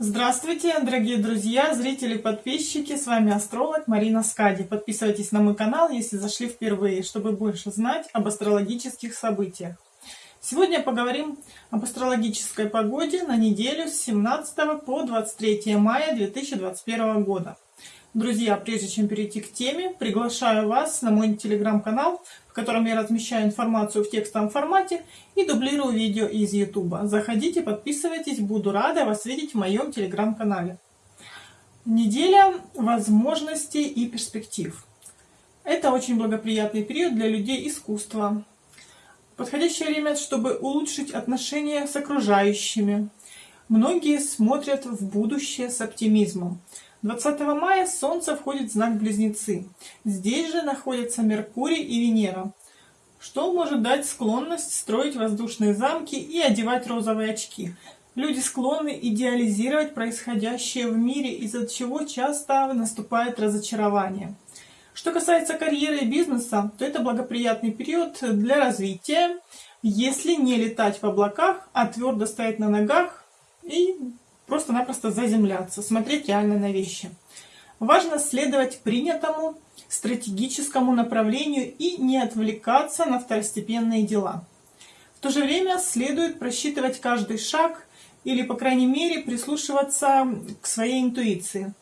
Здравствуйте, дорогие друзья, зрители, подписчики, с вами астролог Марина Скади. Подписывайтесь на мой канал, если зашли впервые, чтобы больше знать об астрологических событиях. Сегодня поговорим об астрологической погоде на неделю с 17 по 23 мая 2021 года. Друзья, прежде чем перейти к теме, приглашаю вас на мой телеграм-канал, в котором я размещаю информацию в текстовом формате и дублирую видео из YouTube. Заходите, подписывайтесь, буду рада вас видеть в моем телеграм-канале. Неделя возможностей и перспектив. Это очень благоприятный период для людей искусства. Подходящее время, чтобы улучшить отношения с окружающими. Многие смотрят в будущее с оптимизмом. 20 мая Солнце входит в знак Близнецы. Здесь же находятся Меркурий и Венера, что может дать склонность строить воздушные замки и одевать розовые очки. Люди склонны идеализировать происходящее в мире, из-за чего часто наступает разочарование. Что касается карьеры и бизнеса, то это благоприятный период для развития, если не летать в облаках, а твердо стоять на ногах и просто-напросто заземляться, смотреть реально на вещи. Важно следовать принятому стратегическому направлению и не отвлекаться на второстепенные дела. В то же время следует просчитывать каждый шаг или, по крайней мере, прислушиваться к своей интуиции.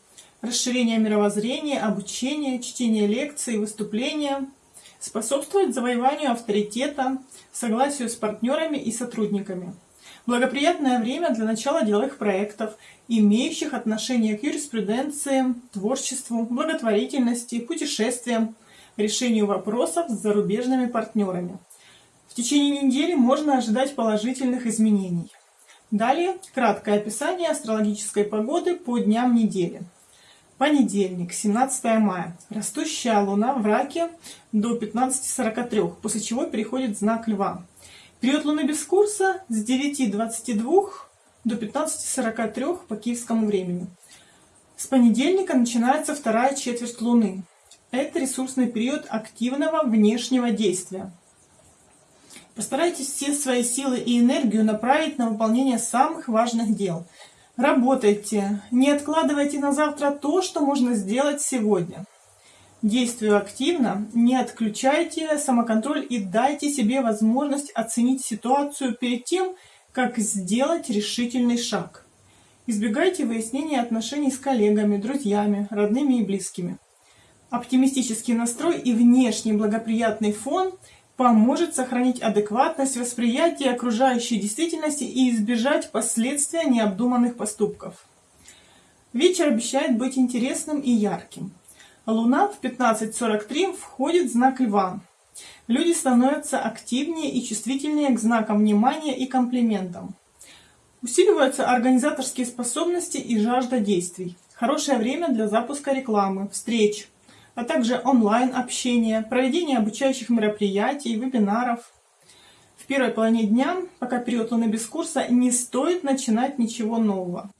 Расширение мировоззрения, обучение, чтение лекций, выступления способствует завоеванию авторитета, согласию с партнерами и сотрудниками. Благоприятное время для начала деловых проектов, имеющих отношение к юриспруденции, творчеству, благотворительности, путешествиям, решению вопросов с зарубежными партнерами. В течение недели можно ожидать положительных изменений. Далее краткое описание астрологической погоды по дням недели. Понедельник, 17 мая. Растущая луна в раке до 15.43, после чего переходит знак льва. Период Луны без курса с 9.22 до 15.43 по киевскому времени. С понедельника начинается вторая четверть Луны. Это ресурсный период активного внешнего действия. Постарайтесь все свои силы и энергию направить на выполнение самых важных дел. Работайте, не откладывайте на завтра то, что можно сделать сегодня. Действую активно, не отключайте самоконтроль и дайте себе возможность оценить ситуацию перед тем, как сделать решительный шаг. Избегайте выяснения отношений с коллегами, друзьями, родными и близкими. Оптимистический настрой и внешний благоприятный фон поможет сохранить адекватность восприятия окружающей действительности и избежать последствия необдуманных поступков. Вечер обещает быть интересным и ярким. Луна в 15.43 входит в знак Льва. Люди становятся активнее и чувствительнее к знакам внимания и комплиментам. Усиливаются организаторские способности и жажда действий. Хорошее время для запуска рекламы, встреч, а также онлайн-общения, проведения обучающих мероприятий, вебинаров. В первой половине дня, пока период Луны без курса, не стоит начинать ничего нового.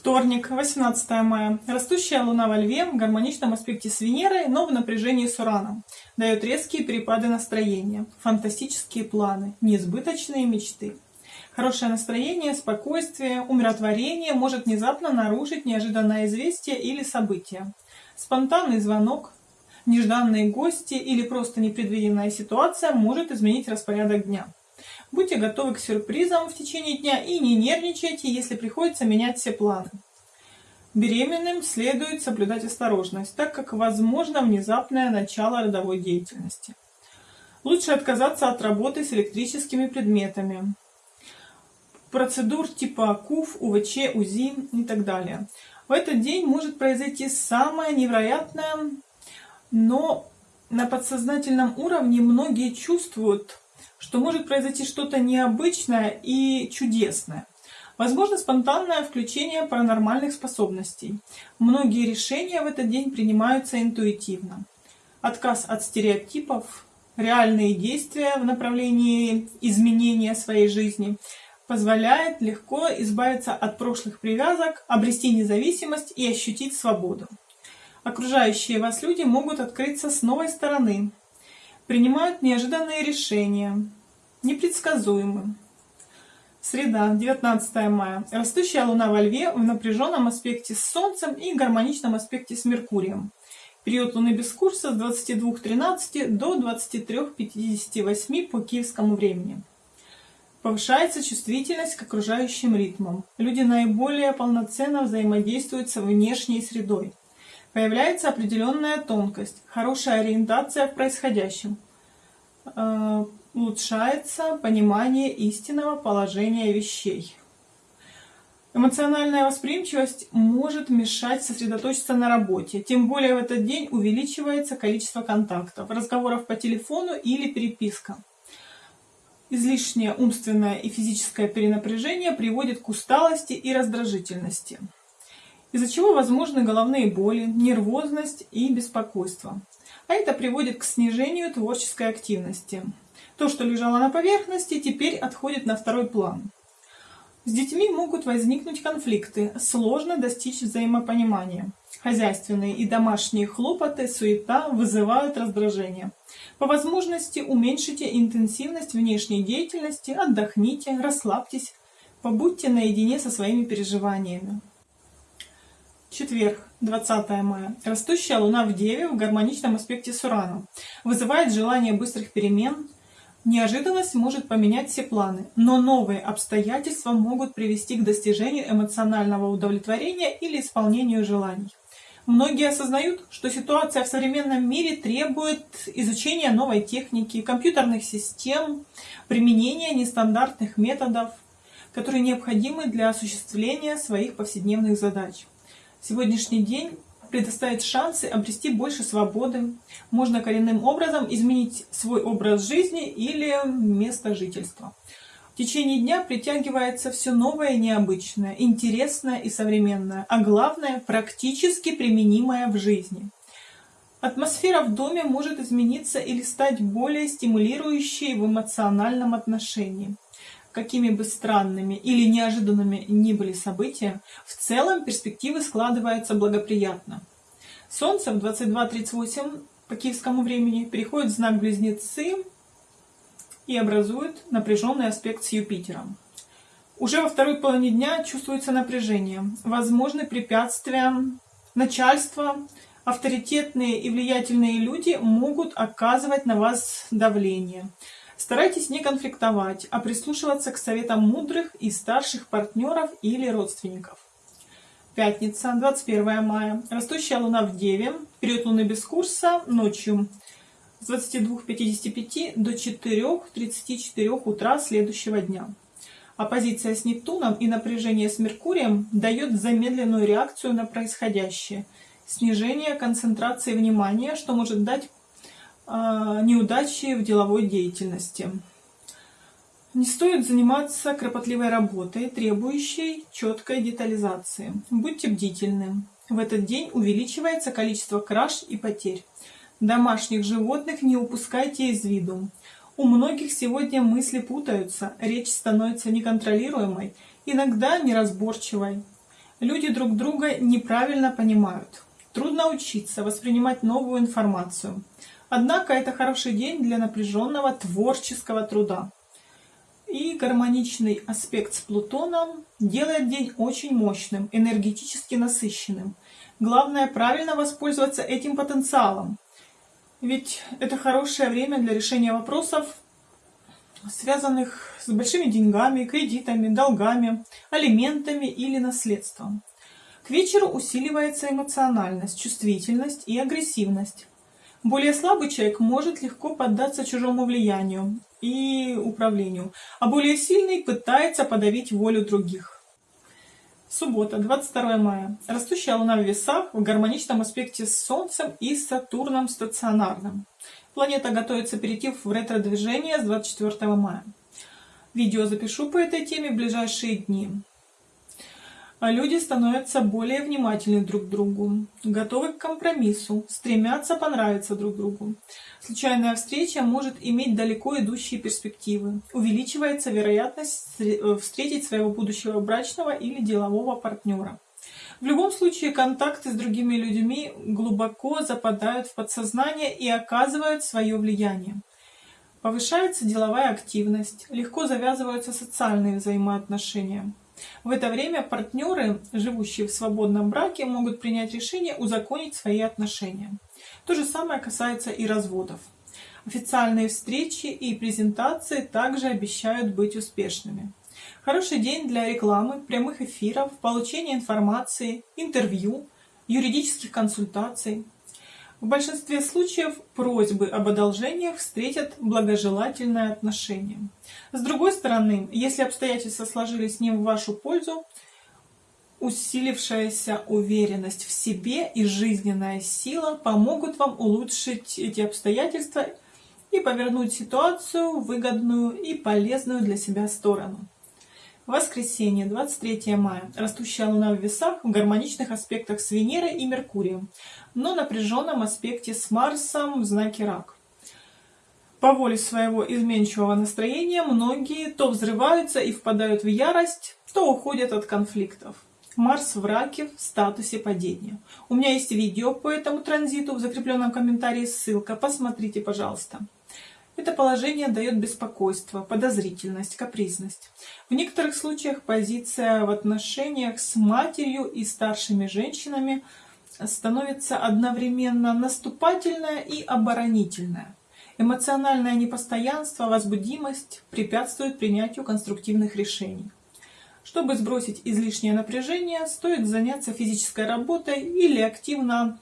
Вторник, 18 мая. Растущая Луна во Льве в гармоничном аспекте с Венерой, но в напряжении с Ураном. Дает резкие перепады настроения, фантастические планы, несбыточные мечты. Хорошее настроение, спокойствие, умиротворение может внезапно нарушить неожиданное известие или событие. Спонтанный звонок, нежданные гости или просто непредвиденная ситуация может изменить распорядок дня. Будьте готовы к сюрпризам в течение дня и не нервничайте, если приходится менять все планы. Беременным следует соблюдать осторожность, так как возможно внезапное начало родовой деятельности. Лучше отказаться от работы с электрическими предметами, процедур типа КУФ, УВЧ, УЗИ и так далее. В этот день может произойти самое невероятное, но на подсознательном уровне многие чувствуют что может произойти что-то необычное и чудесное. Возможно спонтанное включение паранормальных способностей. Многие решения в этот день принимаются интуитивно. Отказ от стереотипов, реальные действия в направлении изменения своей жизни позволяет легко избавиться от прошлых привязок, обрести независимость и ощутить свободу. Окружающие вас люди могут открыться с новой стороны, принимают неожиданные решения, непредсказуемы. Среда, 19 мая. Растущая Луна во Льве в напряженном аспекте с Солнцем и гармоничном аспекте с Меркурием. Период Луны без курса с 22.13 до 23.58 по киевскому времени. Повышается чувствительность к окружающим ритмам. Люди наиболее полноценно взаимодействуют с внешней средой. Появляется определенная тонкость, хорошая ориентация в происходящем. Э, улучшается понимание истинного положения вещей. Эмоциональная восприимчивость может мешать сосредоточиться на работе, тем более в этот день увеличивается количество контактов, разговоров по телефону или переписка. Излишнее умственное и физическое перенапряжение приводит к усталости и раздражительности, из-за чего возможны головные боли, нервозность и беспокойство. А это приводит к снижению творческой активности. То, что лежало на поверхности, теперь отходит на второй план. С детьми могут возникнуть конфликты, сложно достичь взаимопонимания. Хозяйственные и домашние хлопоты, суета вызывают раздражение. По возможности уменьшите интенсивность внешней деятельности, отдохните, расслабьтесь, побудьте наедине со своими переживаниями. Четверг, 20 мая. Растущая Луна в Деве в гармоничном аспекте с Ураном вызывает желание быстрых перемен, Неожиданность может поменять все планы, но новые обстоятельства могут привести к достижению эмоционального удовлетворения или исполнению желаний. Многие осознают, что ситуация в современном мире требует изучения новой техники, компьютерных систем, применения нестандартных методов, которые необходимы для осуществления своих повседневных задач. Сегодняшний день предоставит шансы обрести больше свободы. Можно коренным образом изменить свой образ жизни или место жительства. В течение дня притягивается все новое необычное, интересное и современное, а главное – практически применимое в жизни. Атмосфера в доме может измениться или стать более стимулирующей в эмоциональном отношении какими бы странными или неожиданными ни были события, в целом перспективы складываются благоприятно. Солнце в 22.38 по киевскому времени переходит в знак Близнецы и образует напряженный аспект с Юпитером. Уже во второй половине дня чувствуется напряжение, возможны препятствия, начальство, авторитетные и влиятельные люди могут оказывать на вас давление. Старайтесь не конфликтовать, а прислушиваться к советам мудрых и старших партнеров или родственников. Пятница, 21 мая. Растущая луна в Деве. Период луны без курса ночью с 22.55 до 4.34 утра следующего дня. Оппозиция с Нептуном и напряжение с Меркурием дает замедленную реакцию на происходящее, снижение концентрации внимания, что может дать неудачи в деловой деятельности. Не стоит заниматься кропотливой работой, требующей четкой детализации. Будьте бдительны. В этот день увеличивается количество краж и потерь. Домашних животных не упускайте из виду. У многих сегодня мысли путаются, речь становится неконтролируемой, иногда неразборчивой. Люди друг друга неправильно понимают. Трудно учиться воспринимать новую информацию. Однако это хороший день для напряженного творческого труда. И гармоничный аспект с Плутоном делает день очень мощным, энергетически насыщенным. Главное правильно воспользоваться этим потенциалом. Ведь это хорошее время для решения вопросов, связанных с большими деньгами, кредитами, долгами, алиментами или наследством. К вечеру усиливается эмоциональность, чувствительность и агрессивность. Более слабый человек может легко поддаться чужому влиянию и управлению, а более сильный пытается подавить волю других. Суббота, 22 мая. Растущая Луна в весах в гармоничном аспекте с Солнцем и Сатурном стационарным. Планета готовится перейти в ретро-движение с 24 мая. Видео запишу по этой теме в ближайшие дни. А люди становятся более внимательны друг к другу, готовы к компромиссу, стремятся понравиться друг другу. Случайная встреча может иметь далеко идущие перспективы. Увеличивается вероятность э, встретить своего будущего брачного или делового партнера. В любом случае, контакты с другими людьми глубоко западают в подсознание и оказывают свое влияние. Повышается деловая активность, легко завязываются социальные взаимоотношения. В это время партнеры, живущие в свободном браке, могут принять решение узаконить свои отношения. То же самое касается и разводов. Официальные встречи и презентации также обещают быть успешными. Хороший день для рекламы, прямых эфиров, получения информации, интервью, юридических консультаций. В большинстве случаев просьбы об одолжениях встретят благожелательное отношение. С другой стороны, если обстоятельства сложились не в вашу пользу, усилившаяся уверенность в себе и жизненная сила помогут вам улучшить эти обстоятельства и повернуть ситуацию в выгодную и полезную для себя сторону. Воскресенье, 23 мая. Растущая Луна в весах в гармоничных аспектах с Венерой и Меркурием, но напряженном аспекте с Марсом в знаке Рак. По воле своего изменчивого настроения многие то взрываются и впадают в ярость, то уходят от конфликтов. Марс в раке в статусе падения. У меня есть видео по этому транзиту, в закрепленном комментарии ссылка, посмотрите, пожалуйста. Это положение дает беспокойство, подозрительность, капризность. В некоторых случаях позиция в отношениях с матерью и старшими женщинами становится одновременно наступательная и оборонительная. Эмоциональное непостоянство, возбудимость препятствуют принятию конструктивных решений. Чтобы сбросить излишнее напряжение, стоит заняться физической работой или активно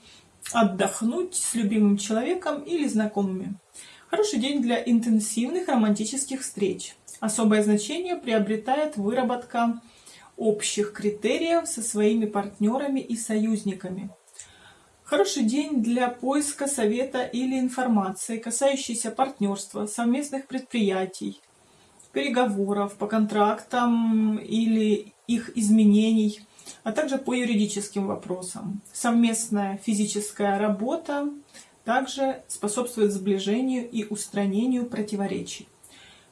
отдохнуть с любимым человеком или знакомыми. Хороший день для интенсивных романтических встреч. Особое значение приобретает выработка общих критериев со своими партнерами и союзниками. Хороший день для поиска совета или информации, касающейся партнерства, совместных предприятий, переговоров по контрактам или их изменений, а также по юридическим вопросам. Совместная физическая работа также способствует сближению и устранению противоречий.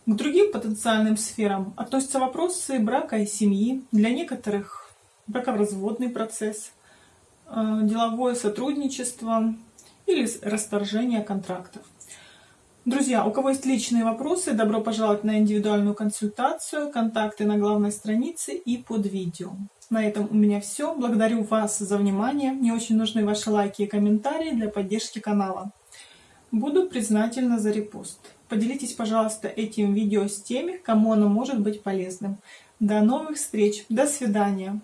К другим потенциальным сферам относятся вопросы брака и семьи, для некоторых бракоразводный процесс, э, деловое сотрудничество или расторжение контрактов. Друзья, у кого есть личные вопросы, добро пожаловать на индивидуальную консультацию. Контакты на главной странице и под видео. На этом у меня все. Благодарю вас за внимание. Мне очень нужны ваши лайки и комментарии для поддержки канала. Буду признательна за репост. Поделитесь, пожалуйста, этим видео с теми, кому оно может быть полезным. До новых встреч. До свидания.